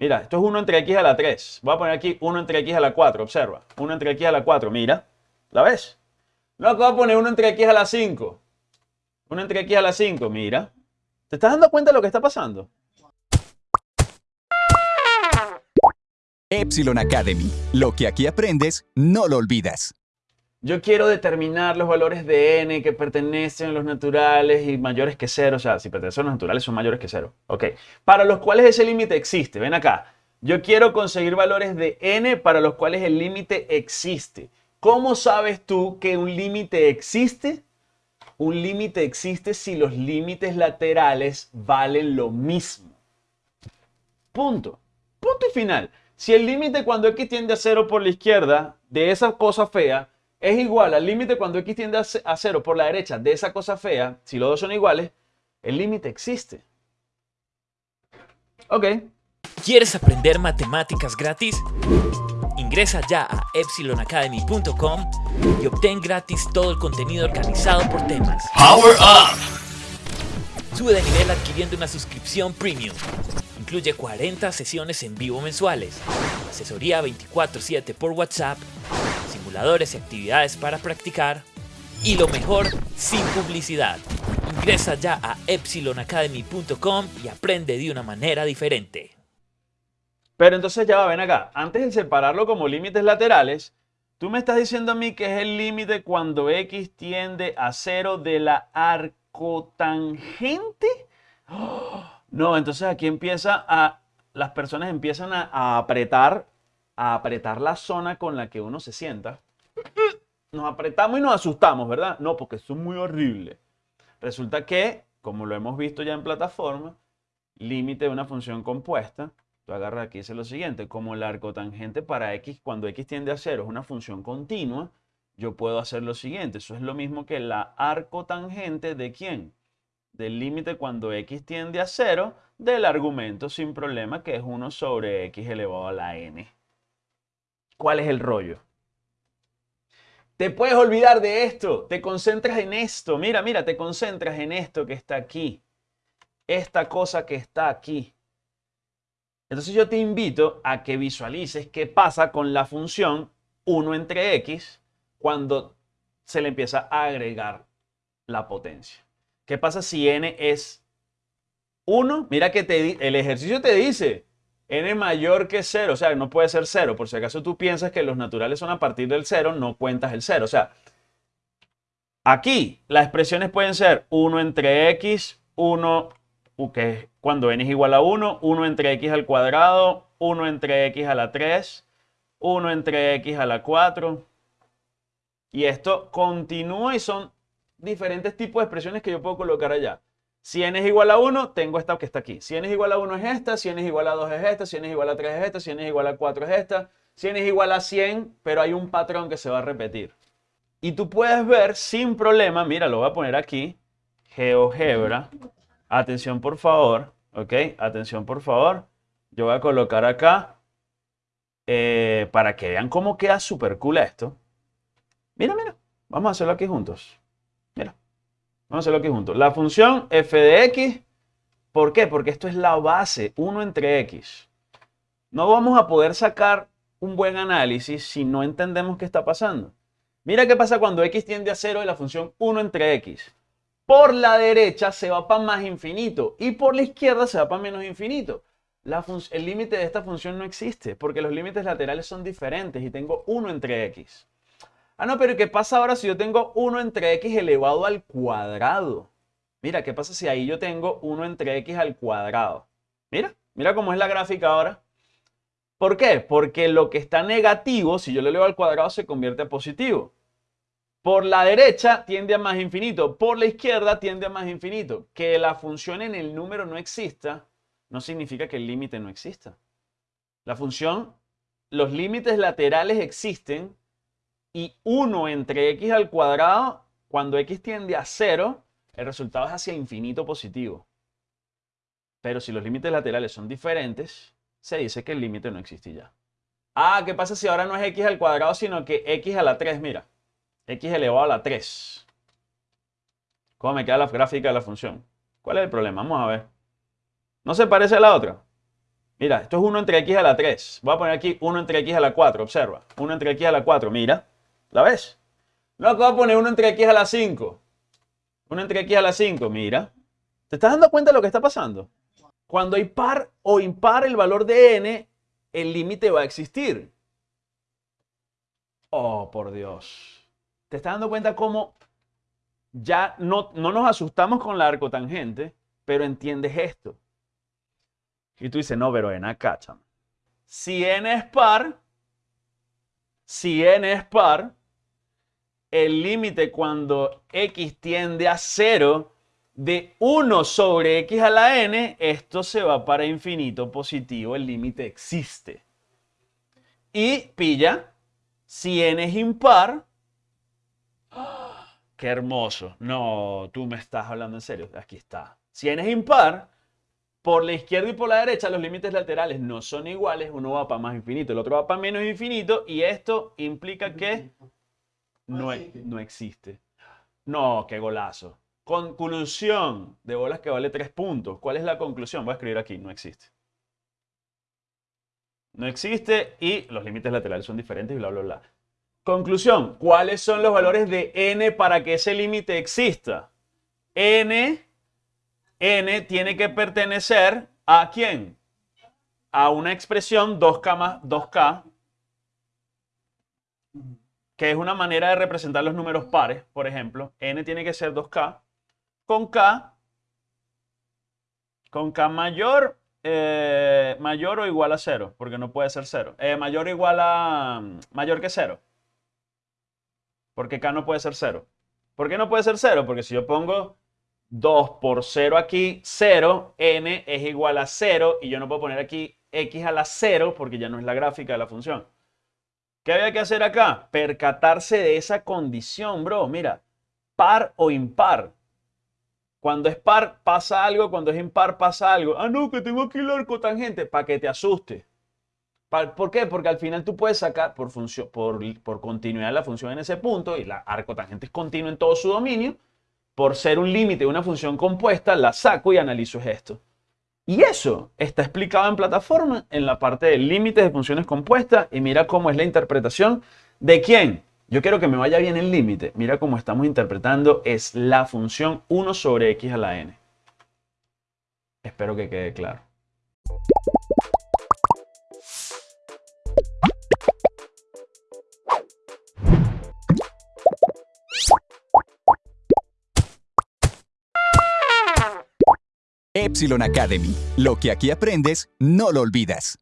Mira, esto es 1 entre x a la 3. Voy a poner aquí 1 entre x a la 4, observa. 1 entre x a la 4, mira. ¿La ves? Luego voy a poner 1 entre x a la 5. 1 entre x a la 5, mira. ¿Te estás dando cuenta de lo que está pasando? Epsilon Academy. Lo que aquí aprendes, no lo olvidas. Yo quiero determinar los valores de n que pertenecen a los naturales y mayores que 0. O sea, si pertenecen a los naturales son mayores que 0. Ok. Para los cuales ese límite existe. Ven acá. Yo quiero conseguir valores de n para los cuales el límite existe. ¿Cómo sabes tú que un límite existe? Un límite existe si los límites laterales valen lo mismo. Punto. Punto y final. Si el límite cuando x tiende a 0 por la izquierda de esa cosa fea es igual al límite cuando x tiende a 0 por la derecha de esa cosa fea, si los dos son iguales, el límite existe. Ok. ¿Quieres aprender matemáticas gratis? Ingresa ya a epsilonacademy.com y obtén gratis todo el contenido organizado por temas. Power Up! Sube de nivel adquiriendo una suscripción premium. Incluye 40 sesiones en vivo mensuales, asesoría 24/7 por WhatsApp simuladores y actividades para practicar. Y lo mejor, sin publicidad. Ingresa ya a epsilonacademy.com y aprende de una manera diferente. Pero entonces ya va, ven acá. Antes de separarlo como límites laterales, tú me estás diciendo a mí que es el límite cuando x tiende a cero de la arcotangente. No, entonces aquí empieza a... Las personas empiezan a apretar a apretar la zona con la que uno se sienta. Nos apretamos y nos asustamos, ¿verdad? No, porque eso es muy horrible. Resulta que, como lo hemos visto ya en plataforma, límite de una función compuesta, tú agarras aquí y lo siguiente, como el arcotangente para x, cuando x tiende a cero es una función continua, yo puedo hacer lo siguiente, eso es lo mismo que la arcotangente de quién? Del límite cuando x tiende a cero del argumento sin problema que es 1 sobre x elevado a la n. ¿Cuál es el rollo? Te puedes olvidar de esto, te concentras en esto. Mira, mira, te concentras en esto que está aquí. Esta cosa que está aquí. Entonces yo te invito a que visualices qué pasa con la función 1 entre x cuando se le empieza a agregar la potencia. ¿Qué pasa si n es 1? Mira que te, el ejercicio te dice n mayor que 0, o sea, no puede ser 0. Por si acaso tú piensas que los naturales son a partir del 0, no cuentas el 0. O sea, aquí las expresiones pueden ser 1 entre x, 1, que cuando n es igual a 1, 1 entre x al cuadrado, 1 entre x a la 3, 1 entre x a la 4. Y esto continúa y son diferentes tipos de expresiones que yo puedo colocar allá. Si n es igual a 1, tengo esta que está aquí. Si n es igual a 1 es esta, si n es igual a 2 es esta, si n es igual a 3 es esta, si n es igual a 4 es esta, si n es igual a 100, pero hay un patrón que se va a repetir. Y tú puedes ver sin problema, mira, lo voy a poner aquí, GeoGebra. Atención por favor, ¿ok? Atención por favor. Yo voy a colocar acá, eh, para que vean cómo queda súper cool esto. Mira, mira, vamos a hacerlo aquí juntos. Vamos a hacerlo aquí juntos. La función f de x, ¿por qué? Porque esto es la base, 1 entre x. No vamos a poder sacar un buen análisis si no entendemos qué está pasando. Mira qué pasa cuando x tiende a 0 y la función 1 entre x. Por la derecha se va para más infinito y por la izquierda se va para menos infinito. el límite de esta función no existe porque los límites laterales son diferentes y tengo 1 entre x. Ah, no, pero ¿qué pasa ahora si yo tengo 1 entre x elevado al cuadrado? Mira, ¿qué pasa si ahí yo tengo 1 entre x al cuadrado? Mira, mira cómo es la gráfica ahora. ¿Por qué? Porque lo que está negativo, si yo lo elevo al cuadrado, se convierte a positivo. Por la derecha tiende a más infinito, por la izquierda tiende a más infinito. Que la función en el número no exista, no significa que el límite no exista. La función, los límites laterales existen y 1 entre x al cuadrado, cuando x tiende a 0, el resultado es hacia infinito positivo. Pero si los límites laterales son diferentes, se dice que el límite no existe ya. Ah, ¿qué pasa si ahora no es x al cuadrado, sino que x a la 3? Mira, x elevado a la 3. ¿Cómo me queda la gráfica de la función? ¿Cuál es el problema? Vamos a ver. ¿No se parece a la otra? Mira, esto es 1 entre x a la 3. Voy a poner aquí 1 entre x a la 4, observa. 1 entre x a la 4, mira. ¿La ves? Luego voy a poner 1 entre x a la 5. 1 entre x a la 5, mira. ¿Te estás dando cuenta de lo que está pasando? Cuando hay par o impar el valor de n, el límite va a existir. Oh, por Dios. ¿Te estás dando cuenta cómo ya no, no nos asustamos con la arcotangente, pero entiendes esto? Y tú dices, no, pero en acá. Si n es par, si n es par, el límite cuando x tiende a 0 de 1 sobre x a la n, esto se va para infinito positivo, el límite existe. Y pilla, si n es impar. ¡qué hermoso! No, tú me estás hablando en serio, aquí está. Si n es impar, por la izquierda y por la derecha los límites laterales no son iguales, uno va para más infinito, el otro va para menos infinito y esto implica que no, e-, no existe. No, qué golazo. Conclusión de bolas que vale 3 puntos. ¿Cuál es la conclusión? Voy a escribir aquí, no existe. No existe y los límites laterales son diferentes y bla, bla, bla. Conclusión, ¿cuáles son los valores de n para que ese límite exista? n n tiene que pertenecer a quién? A una expresión 2K más 2K, que es una manera de representar los números pares, por ejemplo. n tiene que ser 2K, con K, con K mayor, eh, mayor o igual a 0, porque no puede ser 0. Eh, mayor o igual a, mayor que 0. Porque K no puede ser 0. ¿Por qué no puede ser 0? Porque si yo pongo 2 por 0 aquí, 0, n es igual a 0 y yo no puedo poner aquí x a la 0 porque ya no es la gráfica de la función. ¿Qué había que hacer acá? Percatarse de esa condición, bro. Mira, par o impar. Cuando es par pasa algo, cuando es impar pasa algo. Ah, no, que tengo aquí el arco tangente, para que te asuste. ¿Por qué? Porque al final tú puedes sacar por, función, por, por la función en ese punto y la arco tangente es continua en todo su dominio por ser un límite de una función compuesta, la saco y analizo esto. Y eso está explicado en plataforma en la parte de límites de funciones compuestas y mira cómo es la interpretación de quién. Yo quiero que me vaya bien el límite. Mira cómo estamos interpretando es la función 1 sobre x a la n. Espero que quede claro. Academy. Lo que aquí aprendes, no lo olvidas.